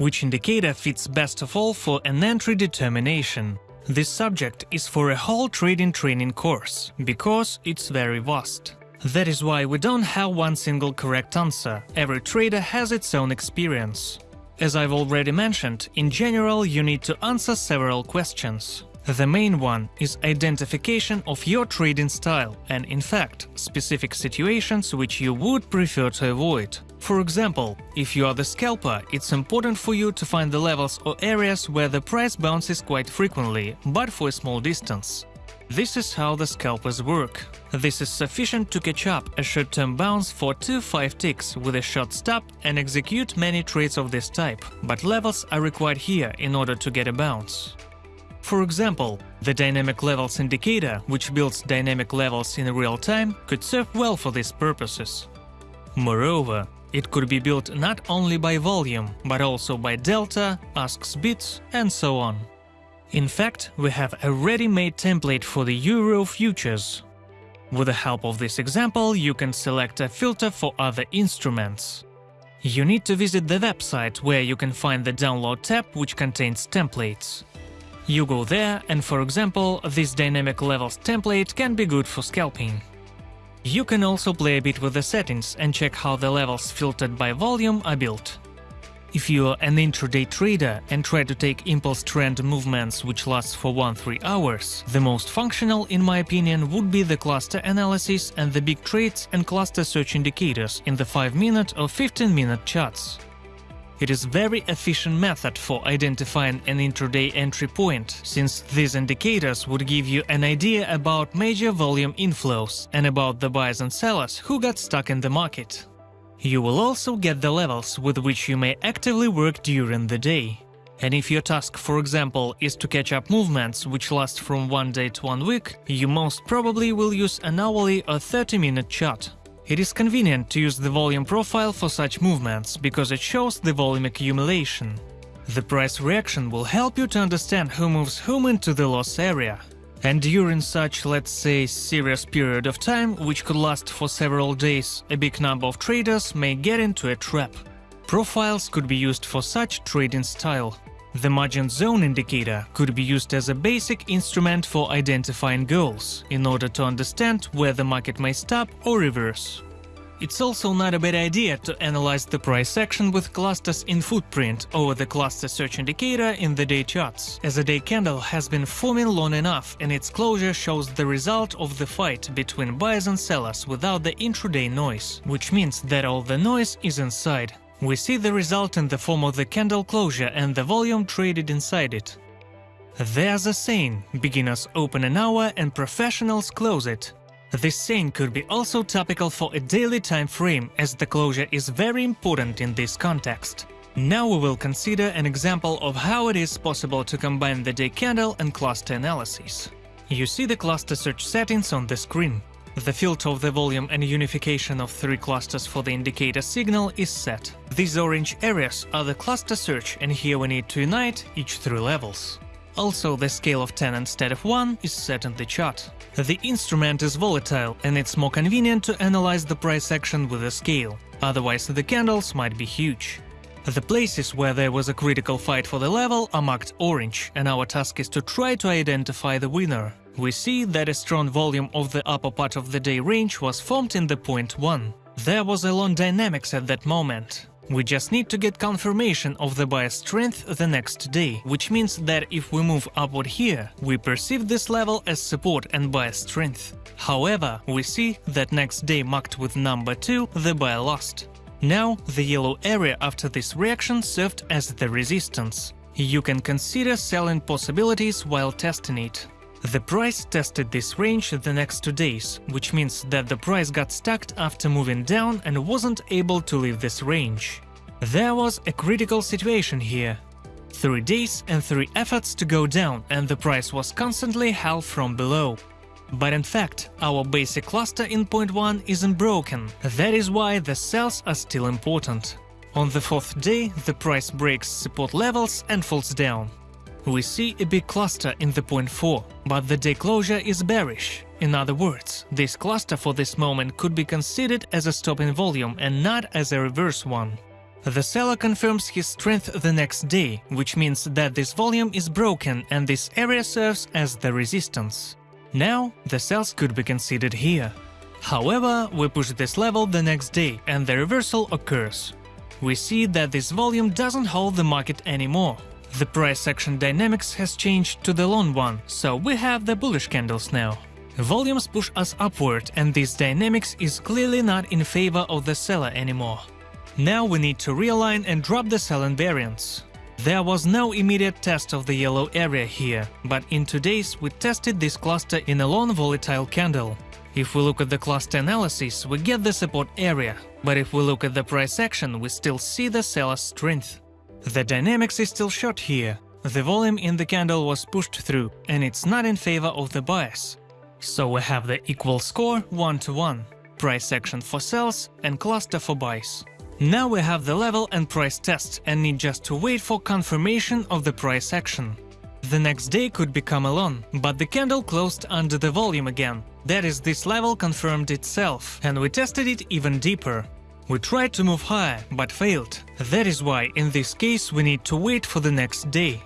Which indicator fits best of all for an entry determination? This subject is for a whole trading training course, because it's very vast. That is why we don't have one single correct answer, every trader has its own experience. As I've already mentioned, in general you need to answer several questions. The main one is identification of your trading style and, in fact, specific situations which you would prefer to avoid. For example, if you are the scalper, it's important for you to find the levels or areas where the price bounces quite frequently, but for a small distance. This is how the scalpers work. This is sufficient to catch up a short-term bounce for 2-5 ticks with a short stop and execute many trades of this type, but levels are required here in order to get a bounce. For example, the dynamic levels indicator, which builds dynamic levels in real time, could serve well for these purposes. Moreover, it could be built not only by volume, but also by delta, asks bids, and so on. In fact, we have a ready-made template for the Euro futures. With the help of this example, you can select a filter for other instruments. You need to visit the website where you can find the download tab which contains templates. You go there and for example, this dynamic levels template can be good for scalping. You can also play a bit with the settings and check how the levels filtered by volume are built. If you're an intraday trader and try to take impulse trend movements which last for 1-3 hours, the most functional in my opinion would be the cluster analysis and the big trades and cluster search indicators in the 5-minute or 15-minute charts. It is very efficient method for identifying an intraday entry point, since these indicators would give you an idea about major volume inflows and about the buyers and sellers who got stuck in the market. You will also get the levels with which you may actively work during the day. And if your task, for example, is to catch up movements which last from one day to one week, you most probably will use an hourly or 30-minute chart. It is convenient to use the volume profile for such movements, because it shows the volume accumulation. The price reaction will help you to understand who moves whom into the loss area. And during such, let's say, serious period of time, which could last for several days, a big number of traders may get into a trap. Profiles could be used for such trading style. The margin zone indicator could be used as a basic instrument for identifying goals, in order to understand where the market may stop or reverse. It's also not a bad idea to analyze the price action with clusters in footprint over the cluster search indicator in the day charts, as a day candle has been forming long enough and its closure shows the result of the fight between buyers and sellers without the intraday noise, which means that all the noise is inside. We see the result in the form of the candle closure and the volume traded inside it. There's a saying, beginners open an hour and professionals close it. This saying could be also topical for a daily time frame, as the closure is very important in this context. Now we will consider an example of how it is possible to combine the day candle and cluster analysis. You see the cluster search settings on the screen. The filter of the volume and unification of three clusters for the indicator signal is set. These orange areas are the cluster search and here we need to unite each three levels. Also, the scale of 10 instead of 1 is set in the chart. The instrument is volatile and it's more convenient to analyze the price action with a scale, otherwise the candles might be huge. The places where there was a critical fight for the level are marked orange, and our task is to try to identify the winner. We see that a strong volume of the upper part of the day range was formed in the point 1. There was a long dynamics at that moment, we just need to get confirmation of the buyer strength the next day, which means that if we move upward here, we perceive this level as support and buyer strength. However, we see that next day marked with number 2 the buyer lost. Now, the yellow area after this reaction served as the resistance. You can consider selling possibilities while testing it. The price tested this range the next two days, which means that the price got stuck after moving down and wasn't able to leave this range. There was a critical situation here. Three days and three efforts to go down and the price was constantly held from below. But in fact, our basic cluster in point 1 isn't broken, that is why the sells are still important. On the fourth day, the price breaks support levels and falls down. We see a big cluster in the point 4, but the day closure is bearish. In other words, this cluster for this moment could be considered as a stop in volume and not as a reverse one. The seller confirms his strength the next day, which means that this volume is broken and this area serves as the resistance. Now, the sells could be considered here. However, we push this level the next day and the reversal occurs. We see that this volume doesn't hold the market anymore. The price action dynamics has changed to the long one, so we have the bullish candles now. Volumes push us upward and this dynamics is clearly not in favor of the seller anymore. Now we need to realign and drop the selling invariance. There was no immediate test of the yellow area here, but in two days we tested this cluster in a long volatile candle. If we look at the cluster analysis, we get the support area, but if we look at the price action, we still see the seller's strength. The dynamics is still short here. The volume in the candle was pushed through, and it's not in favor of the bias. So we have the equal score 1 to 1, price action for sells and cluster for buys. Now we have the level and price test and need just to wait for confirmation of the price action. The next day could become a long, but the candle closed under the volume again. That is, this level confirmed itself, and we tested it even deeper. We tried to move higher, but failed. That is why, in this case, we need to wait for the next day.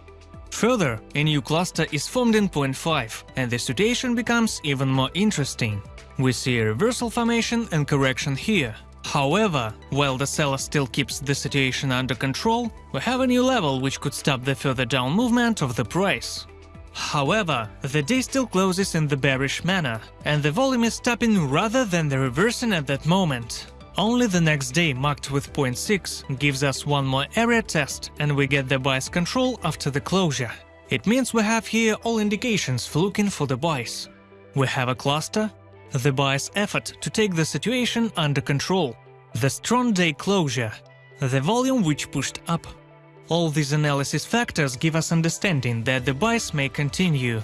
Further, a new cluster is formed in point 5, and the situation becomes even more interesting. We see a reversal formation and correction here, However, while the seller still keeps the situation under control, we have a new level which could stop the further down movement of the price. However, the day still closes in the bearish manner, and the volume is stopping rather than the reversing at that moment. Only the next day, marked with 0.6, gives us one more area test, and we get the bias control after the closure. It means we have here all indications for looking for the bias. We have a cluster, the buyer's effort to take the situation under control, the strong day closure, the volume which pushed up. All these analysis factors give us understanding that the buys may continue.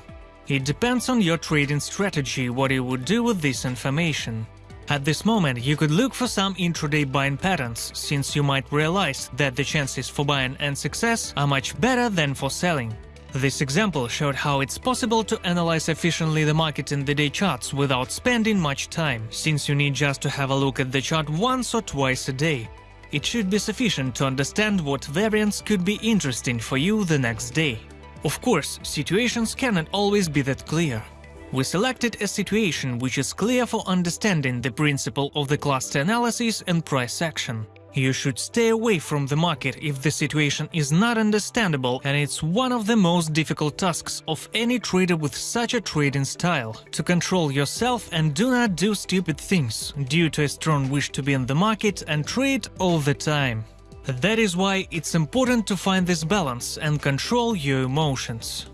It depends on your trading strategy what you would do with this information. At this moment, you could look for some intraday buying patterns, since you might realize that the chances for buying and success are much better than for selling. This example showed how it's possible to analyze efficiently the market in the day charts without spending much time, since you need just to have a look at the chart once or twice a day. It should be sufficient to understand what variance could be interesting for you the next day. Of course, situations cannot always be that clear. We selected a situation which is clear for understanding the principle of the cluster analysis and price action. You should stay away from the market if the situation is not understandable and it's one of the most difficult tasks of any trader with such a trading style – to control yourself and do not do stupid things due to a strong wish to be in the market and trade all the time. That is why it's important to find this balance and control your emotions.